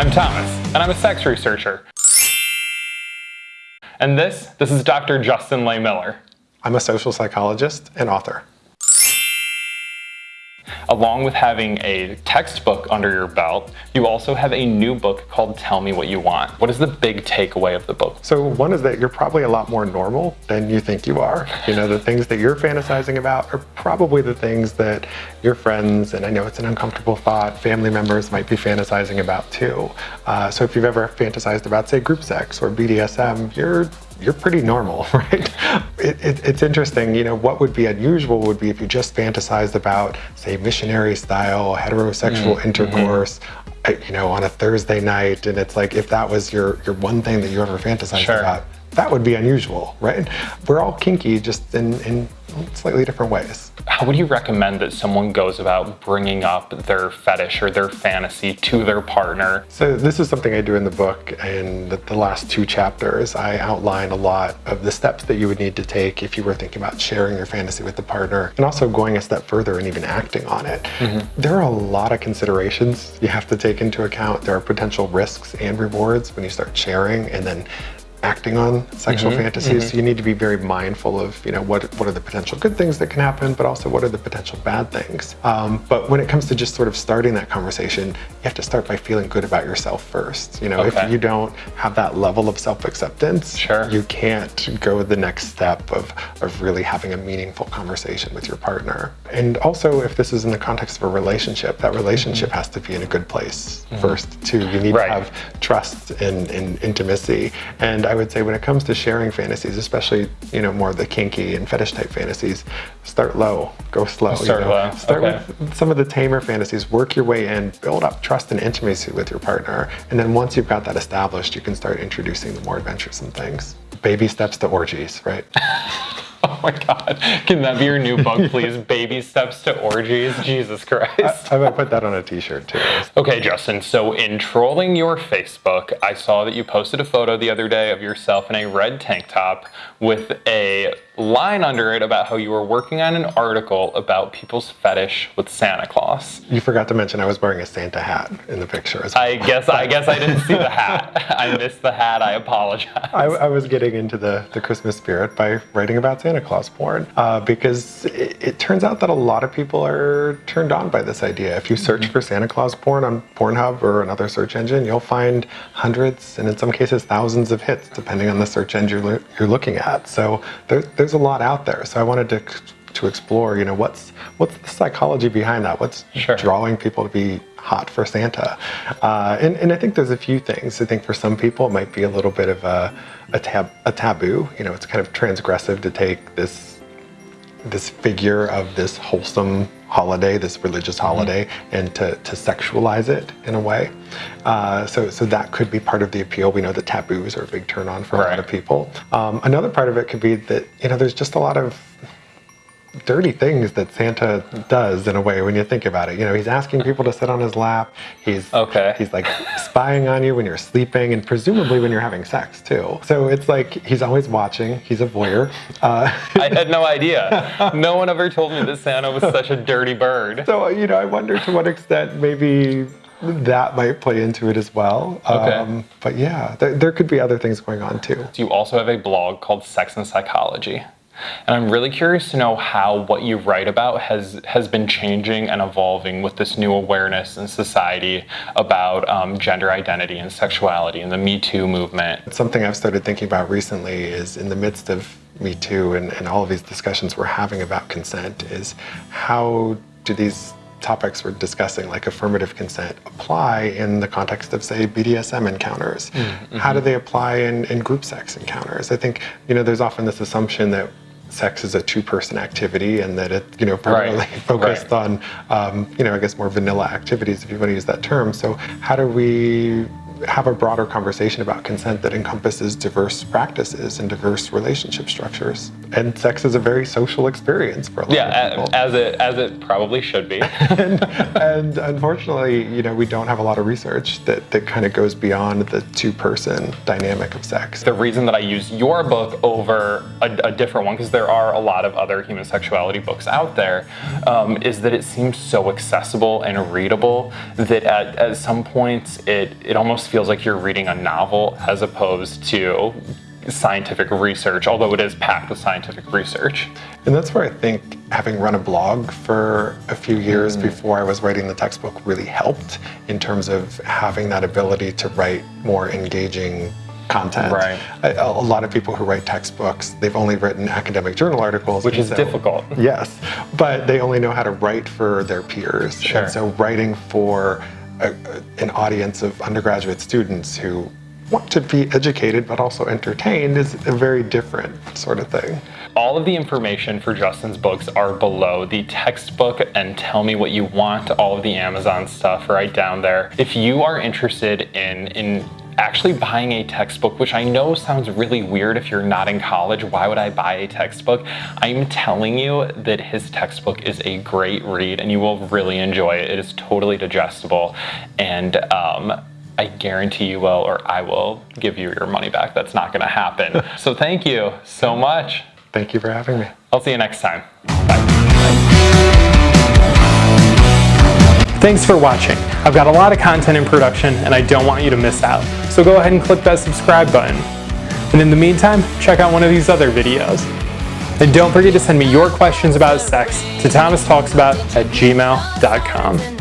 I'm Thomas, and I'm a sex researcher. And this, this is Dr. Justin Lehmiller. I'm a social psychologist and author. Along with having a textbook under your belt, you also have a new book called Tell Me What You Want. What is the big takeaway of the book? So one is that you're probably a lot more normal than you think you are. You know, the things that you're fantasizing about are probably the things that your friends, and I know it's an uncomfortable thought, family members might be fantasizing about too. Uh, so if you've ever fantasized about, say, group sex or BDSM, you're you're pretty normal, right? It, it, it's interesting, you know, what would be unusual would be if you just fantasized about, say, missionary style, heterosexual mm -hmm. intercourse, you know, on a Thursday night, and it's like if that was your, your one thing that you ever fantasized sure. about, that would be unusual, right? We're all kinky just in, in slightly different ways. How would you recommend that someone goes about bringing up their fetish or their fantasy to their partner? So this is something I do in the book. and the, the last two chapters, I outline a lot of the steps that you would need to take if you were thinking about sharing your fantasy with the partner and also going a step further and even acting on it. Mm -hmm. There are a lot of considerations you have to take into account. There are potential risks and rewards when you start sharing and then acting on sexual mm -hmm, fantasies. Mm -hmm. So you need to be very mindful of, you know, what, what are the potential good things that can happen, but also what are the potential bad things. Um, but when it comes to just sort of starting that conversation, you have to start by feeling good about yourself first. You know, okay. if you don't have that level of self-acceptance, sure. you can't go the next step of, of really having a meaningful conversation with your partner. And also, if this is in the context of a relationship, that relationship mm -hmm. has to be in a good place mm-hmm. first, too. You need right. to have trust and, and intimacy. And I would say when it comes to sharing fantasies, especially, you know, more of the kinky and fetish type fantasies, start low, go slow. Start you know? low. Start okay. with some of the tamer fantasies, work your way in, build up trust and intimacy with your partner. And then once you've got that established, you can start introducing the more adventuresome things. Baby steps to orgies, right? Oh my God. Can that be your new book, please? Baby Steps to Orgies? Jesus Christ. I, I might put that on a t-shirt too. Okay, Justin. So in trolling your Facebook, I saw that you posted a photo the other day of yourself in a red tank top with a line under it about how you were working on an article about people's fetish with Santa Claus. You forgot to mention I was wearing a Santa hat in the picture as well. I guess I guess I didn't see the hat. I missed the hat. I apologize. I, I, was getting into the, the Christmas spirit by writing about Santa Claus porn uh, because it, it, turns out that a lot of people are turned on by this idea. If you search mm -hmm. for Santa Claus porn on Pornhub or another search engine, you'll find hundreds and in some cases thousands of hits depending on the search engine you're, you're looking at. So there, there's there's a lot out there. So I wanted to to explore, you know, what's what's the psychology behind that? What's sure. drawing people to be hot for Santa? Uh, and, and I think there's a few things. I think for some people it might be a little bit of a, a, tab, a taboo. You know, it's kind of transgressive to take this this figure of this wholesome holiday, this religious mm-hmm. holiday, mm -hmm. and to, to sexualize it in a way. Uh, so, so that could be part of the appeal. We know that taboos are a big turn on for right. a lot of people. Um, another part of it could be that, you know, there's just a lot of dirty things that Santa does in a way when you think about it. You know, he's asking people to sit on his lap. He's okay. He's like spying on you when you're sleeping and presumably when you're having sex too. So it's like he's always watching. He's a voyeur. Uh, I had no idea. No one ever told me that Santa was such a dirty bird. So, you know, I wonder to what extent maybe that might play into it as well. Okay. Um, but yeah, there, there could be other things going on too. You also have a blog called Sex and Psychology. And I'm really curious to know how what you write about has, has been changing and evolving with this new awareness in society about um, gender identity and sexuality and the Me Too movement. Something I've started thinking about recently is in the midst of Me Too and, and all of these discussions we're having about consent is how do these topics we're discussing, like affirmative consent, apply in the context of, say, BDSM encounters? Mm -hmm. How do they apply in, in group sex encounters? I think, you know, there's often this assumption that sex is a two-person activity and that it, you know, primarily right. focused right. on, um, you know, I guess more vanilla activities, if you want to use that term. So how do we have a broader conversation about consent that encompasses diverse practices and diverse relationship structures. And sex is a very social experience for a lot Yeah, of people. as it as it probably should be. and, and unfortunately, you know, we don't have a lot of research that, that kind of goes beyond the two-person dynamic of sex. the reason that I use your book over a, a different one, because there are a lot of other human sexuality books out there, um, is that it seems so accessible and readable that at, at some points it, it almost feels like you're reading a novel as opposed to scientific research, although it is packed with scientific research. And that's where I think having run a blog for a few years mm. before I was writing the textbook really helped in terms of having that ability to write more engaging content. Right. A, a lot of people who write textbooks, they've only written academic journal articles. Which is so- difficult. Yes, but they only know how to write for their peers. Sure. And so writing for a- an audience of undergraduate students who want to be educated but also entertained is a very different sort of thing. All of the information for Justin's books are below. The textbook and Tell Me What You Want, all of the Amazon stuff right down there. If you are interested in, in actually buying a textbook, which I know sounds really weird if you're not in college, why would I buy a textbook? I'm telling you that his textbook is a great read and you will really enjoy it. It is totally digestible and um, I guarantee you will, or I will give you your money back. That's not going to happen. so thank you so much. Thank you for having me. I'll see you next time. Bye. Thanks for watching. I've got a lot of content in production and I don't want you to miss out. So go ahead and click that subscribe button. And in the meantime, check out one of these other videos. And don't forget to send me your questions about sex to thomastalksabout at gmail.com.